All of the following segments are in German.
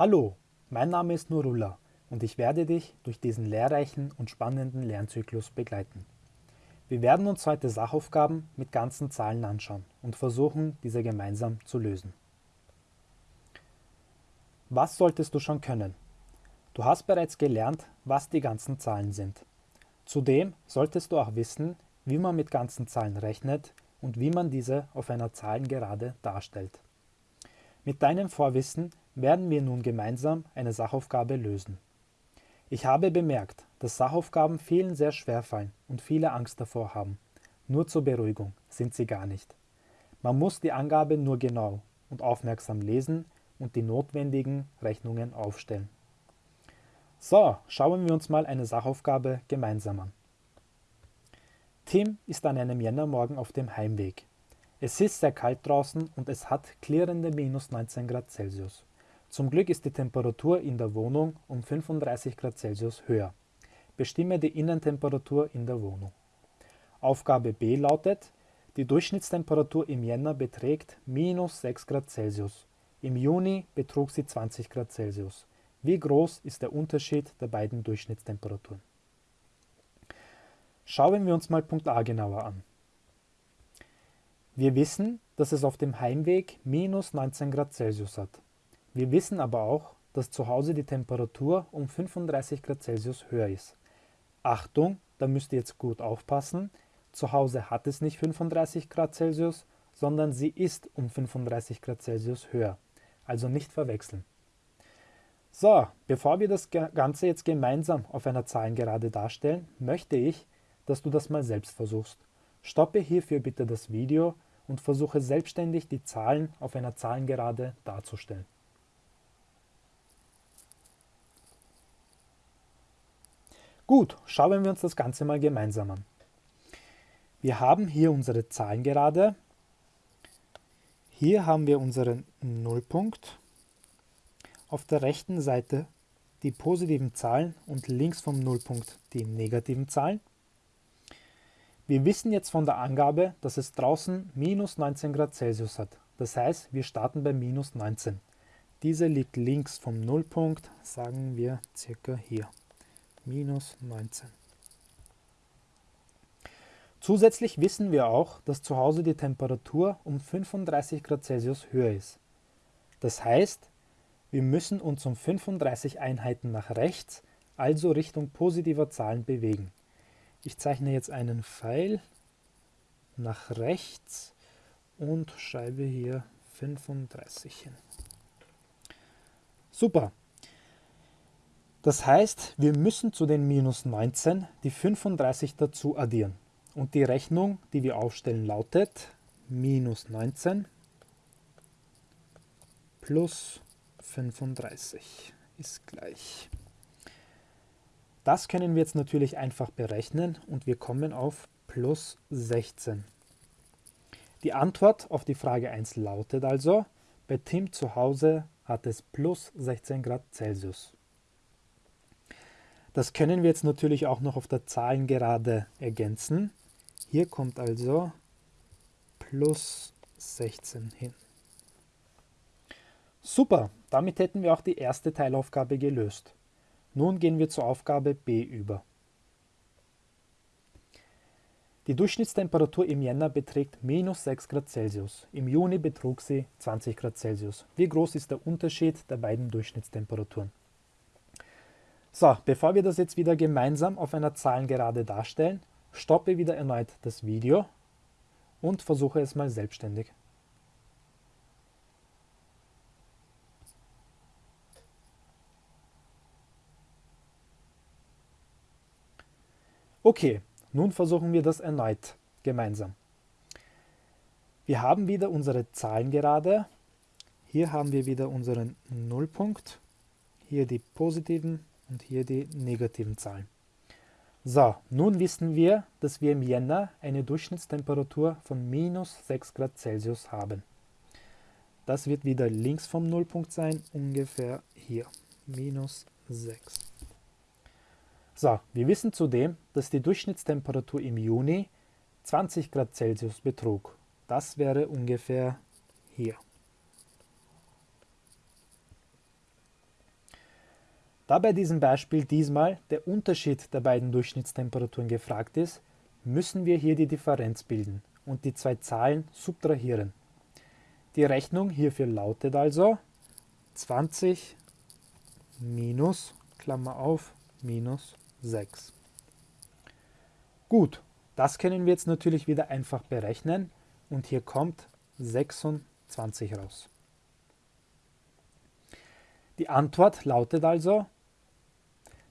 Hallo, mein Name ist Nurullah und ich werde dich durch diesen lehrreichen und spannenden Lernzyklus begleiten. Wir werden uns heute Sachaufgaben mit ganzen Zahlen anschauen und versuchen, diese gemeinsam zu lösen. Was solltest du schon können? Du hast bereits gelernt, was die ganzen Zahlen sind. Zudem solltest du auch wissen, wie man mit ganzen Zahlen rechnet und wie man diese auf einer Zahlengerade darstellt. Mit deinem Vorwissen werden wir nun gemeinsam eine Sachaufgabe lösen. Ich habe bemerkt, dass Sachaufgaben vielen sehr schwer fallen und viele Angst davor haben. Nur zur Beruhigung sind sie gar nicht. Man muss die Angabe nur genau und aufmerksam lesen und die notwendigen Rechnungen aufstellen. So, schauen wir uns mal eine Sachaufgabe gemeinsam an. Tim ist an einem Jännermorgen auf dem Heimweg. Es ist sehr kalt draußen und es hat klirrende minus 19 Grad Celsius. Zum Glück ist die Temperatur in der Wohnung um 35 Grad Celsius höher. Bestimme die Innentemperatur in der Wohnung. Aufgabe B lautet, die Durchschnittstemperatur im Jänner beträgt minus 6 Grad Celsius. Im Juni betrug sie 20 Grad Celsius. Wie groß ist der Unterschied der beiden Durchschnittstemperaturen? Schauen wir uns mal Punkt A genauer an. Wir wissen, dass es auf dem Heimweg minus 19 Grad Celsius hat. Wir wissen aber auch, dass zu Hause die Temperatur um 35 Grad Celsius höher ist. Achtung, da müsst ihr jetzt gut aufpassen. Zu Hause hat es nicht 35 Grad Celsius, sondern sie ist um 35 Grad Celsius höher. Also nicht verwechseln. So, bevor wir das Ganze jetzt gemeinsam auf einer Zahlengerade darstellen, möchte ich, dass du das mal selbst versuchst. Stoppe hierfür bitte das Video und versuche selbstständig die Zahlen auf einer Zahlengerade darzustellen. Gut, schauen wir uns das Ganze mal gemeinsam an. Wir haben hier unsere Zahlengerade. Hier haben wir unseren Nullpunkt. Auf der rechten Seite die positiven Zahlen und links vom Nullpunkt die negativen Zahlen. Wir wissen jetzt von der Angabe, dass es draußen minus 19 Grad Celsius hat. Das heißt, wir starten bei minus 19. Diese liegt links vom Nullpunkt, sagen wir circa hier minus 19. Zusätzlich wissen wir auch, dass zu Hause die Temperatur um 35 Grad Celsius höher ist. Das heißt, wir müssen uns um 35 Einheiten nach rechts, also Richtung positiver Zahlen bewegen. Ich zeichne jetzt einen Pfeil nach rechts und schreibe hier 35 hin. Super, das heißt, wir müssen zu den minus 19 die 35 dazu addieren. Und die Rechnung, die wir aufstellen, lautet minus 19 plus 35 ist gleich. Das können wir jetzt natürlich einfach berechnen und wir kommen auf plus 16. Die Antwort auf die Frage 1 lautet also, bei Tim zu Hause hat es plus 16 Grad Celsius. Das können wir jetzt natürlich auch noch auf der Zahlengerade ergänzen. Hier kommt also plus 16 hin. Super, damit hätten wir auch die erste Teilaufgabe gelöst. Nun gehen wir zur Aufgabe B über. Die Durchschnittstemperatur im Jänner beträgt minus 6 Grad Celsius. Im Juni betrug sie 20 Grad Celsius. Wie groß ist der Unterschied der beiden Durchschnittstemperaturen? So, bevor wir das jetzt wieder gemeinsam auf einer Zahlengerade darstellen, stoppe wieder erneut das Video und versuche es mal selbstständig. Okay, nun versuchen wir das erneut gemeinsam. Wir haben wieder unsere Zahlengerade. Hier haben wir wieder unseren Nullpunkt. Hier die positiven und hier die negativen Zahlen. So, nun wissen wir, dass wir im Jänner eine Durchschnittstemperatur von minus 6 Grad Celsius haben. Das wird wieder links vom Nullpunkt sein, ungefähr hier, minus 6. So, wir wissen zudem, dass die Durchschnittstemperatur im Juni 20 Grad Celsius betrug. Das wäre ungefähr hier. Da bei diesem Beispiel diesmal der Unterschied der beiden Durchschnittstemperaturen gefragt ist, müssen wir hier die Differenz bilden und die zwei Zahlen subtrahieren. Die Rechnung hierfür lautet also 20 minus, Klammer auf, minus 6. Gut, das können wir jetzt natürlich wieder einfach berechnen und hier kommt 26 raus. Die Antwort lautet also,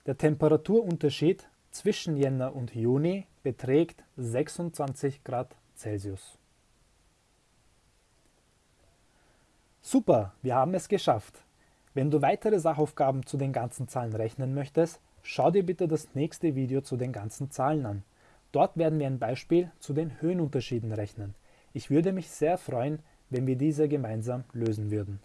der Temperaturunterschied zwischen Jänner und Juni beträgt 26 Grad Celsius. Super, wir haben es geschafft. Wenn du weitere Sachaufgaben zu den ganzen Zahlen rechnen möchtest, schau dir bitte das nächste Video zu den ganzen Zahlen an. Dort werden wir ein Beispiel zu den Höhenunterschieden rechnen. Ich würde mich sehr freuen, wenn wir diese gemeinsam lösen würden.